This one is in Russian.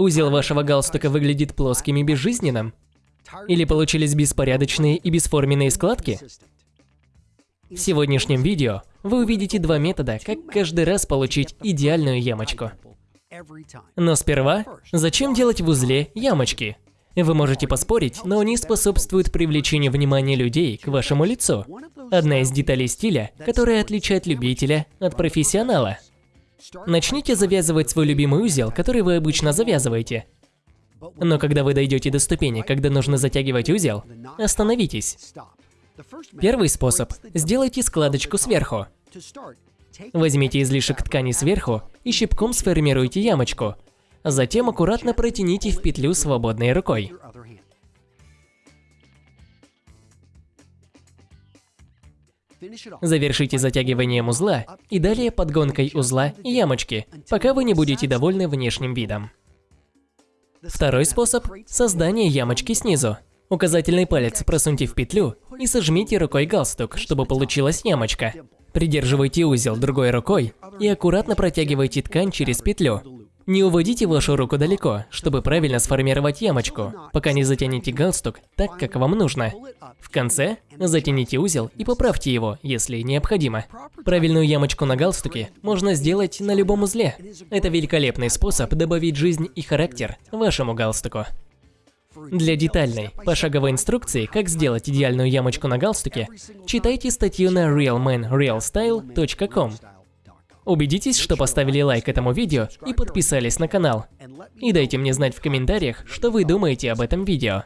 Узел вашего галстука выглядит плоским и безжизненным? Или получились беспорядочные и бесформенные складки? В сегодняшнем видео вы увидите два метода, как каждый раз получить идеальную ямочку. Но сперва, зачем делать в узле ямочки? Вы можете поспорить, но они способствуют привлечению внимания людей к вашему лицу. Одна из деталей стиля, которая отличает любителя от профессионала. Начните завязывать свой любимый узел, который вы обычно завязываете. Но когда вы дойдете до ступени, когда нужно затягивать узел, остановитесь. Первый способ – сделайте складочку сверху. Возьмите излишек ткани сверху и щипком сформируйте ямочку. Затем аккуратно протяните в петлю свободной рукой. Завершите затягиванием узла и далее подгонкой узла и ямочки, пока вы не будете довольны внешним видом. Второй способ – создание ямочки снизу. Указательный палец просуньте в петлю и сожмите рукой галстук, чтобы получилась ямочка. Придерживайте узел другой рукой и аккуратно протягивайте ткань через петлю. Не уводите вашу руку далеко, чтобы правильно сформировать ямочку, пока не затянете галстук так, как вам нужно. В конце затяните узел и поправьте его, если необходимо. Правильную ямочку на галстуке можно сделать на любом узле. Это великолепный способ добавить жизнь и характер вашему галстуку. Для детальной, пошаговой инструкции, как сделать идеальную ямочку на галстуке, читайте статью на realmanrealstyle.com. Убедитесь, что поставили лайк этому видео и подписались на канал. И дайте мне знать в комментариях, что вы думаете об этом видео.